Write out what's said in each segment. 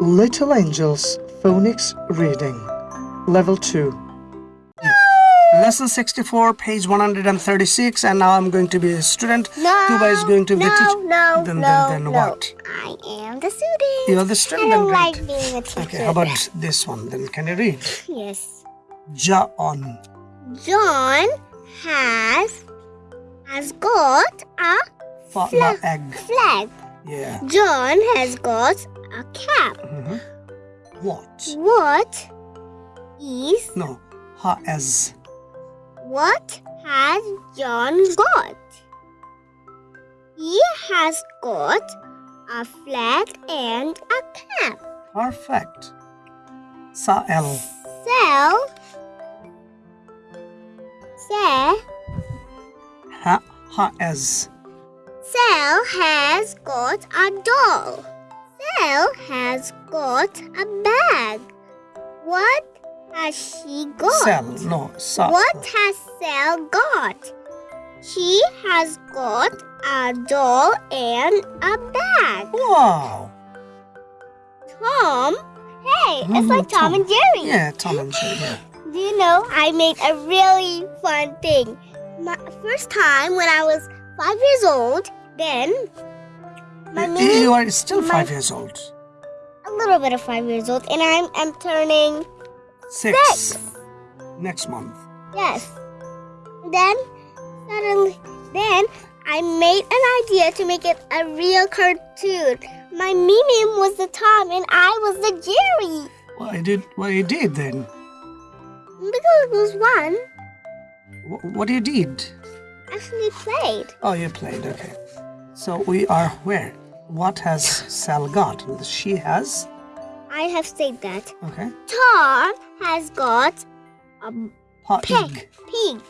Little Angels Phonics Reading Level 2 Lesson 64, page 136, and now I'm going to be a student. No, Tuba is going to be no, the teacher. No, then, no, then, then no. what? I am the student. You're the student. I don't like being a teacher. Okay, how about this one? Then can you read? Yes. John. John has has got a Flag. egg. flag. Yeah. John has got a cap. Mhm. What? What is No. Ha as. what has John got? He has got a flag and a cap. Perfect. Sa'el. Sell. Sell. Ha ha as. Sal has got a doll. Sal has got a bag. What has she got? Sel. No. Sa. What has Sal got? She has got a doll and a bag. Wow. Tom, hey, it's Mm, like Tom, Tom. and Jerry. Yeah, Tom and Jerry. Yeah. Do you know I made a really fun thing? My first time when I was five years old, then my You- are still five years old. a little bit of five years old, and I'm I'm turning Six. six. Next month. Yes. Then suddenly, then I made an idea to make it a real cartoon. My Mimi was the Tom, and I was the Jerry. What I did? What you did then? Because it was one, Wh- What you did? actually played. Oh, you played. Okay. So we are where? What has Sal got? She has. I have said that. Okay. Tom has got a Ha pig. Pig.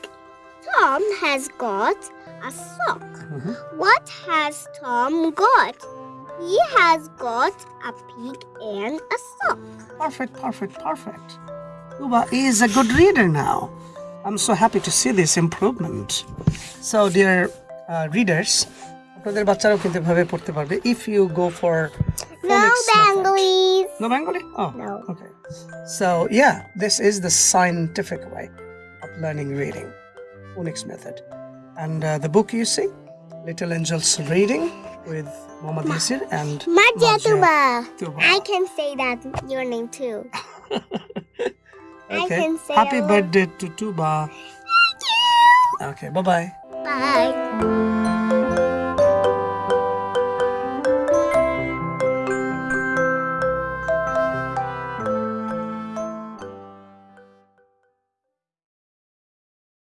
Tom has got a sock. Mhm. What has Tom got? He has got a pig and a sock. Perfect. Perfect. Perfect. Uba is a good reader now. I'm so happy to see this improvement. So, dear uh, readers, আপনাদের বাচ্চারাও কিন্তু এভাবে পড়তে পারবে if you go for No phonics method. Bengalis. No Bengali? Oh, No. okay. So, yeah, this is the scientific way of learning reading, phonics method. And uh, the book you see, Little Angels Reading with Muhammad Yasir and Marja Marja Tuba. Tuba. I can say that your name too. I Okay. can say Happy a lot. birthday to Tuba. Thank you. Okay, bye bye. Bye.